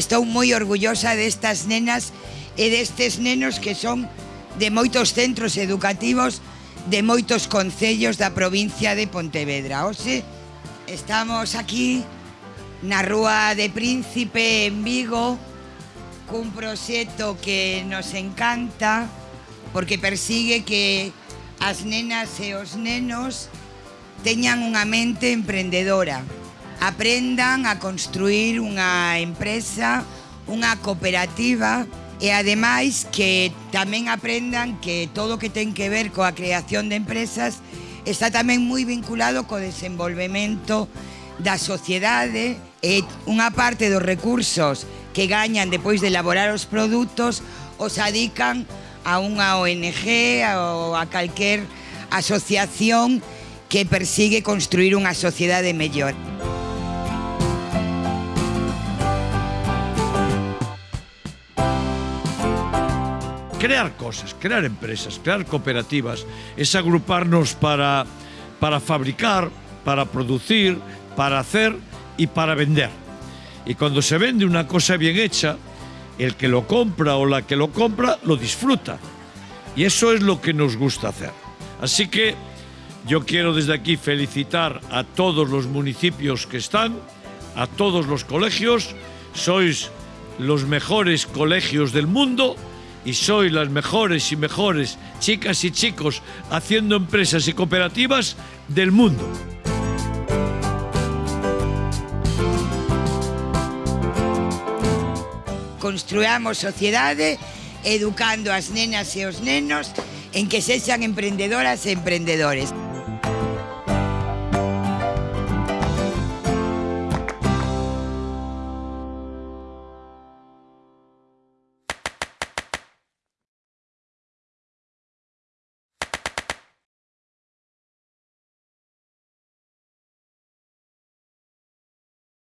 Estou moi orgullosa destas nenas e destes nenos que son de moitos centros educativos de moitos concellos da provincia de Pontevedra. Oxe, estamos aquí na Rúa de Príncipe en Vigo cun proxecto que nos encanta porque persigue que as nenas e os nenos teñan unha mente emprendedora aprendan a construir unha empresa, unha cooperativa e ademais que tamén aprendan que todo o que ten que ver coa creación de empresas está tamén moi vinculado co desenvolvemento da sociedade e unha parte dos recursos que gañan depois de elaborar os produtos os adican a unha ONG ou a calquer asociación que persigue construir unha sociedade mellor. Crear cosas, crear empresas, crear cooperativas, es agruparnos para, para fabricar, para producir, para hacer y para vender. Y cuando se vende una cosa bien hecha, el que lo compra o la que lo compra lo disfruta. Y eso es lo que nos gusta hacer. Así que yo quiero desde aquí felicitar a todos los municipios que están, a todos los colegios. Sois los mejores colegios del mundo y soy las mejores y mejores chicas y chicos haciendo empresas y cooperativas del mundo. Construamos sociedade educando as nenas e os nenos en que sexan emprendedoras e emprendedores.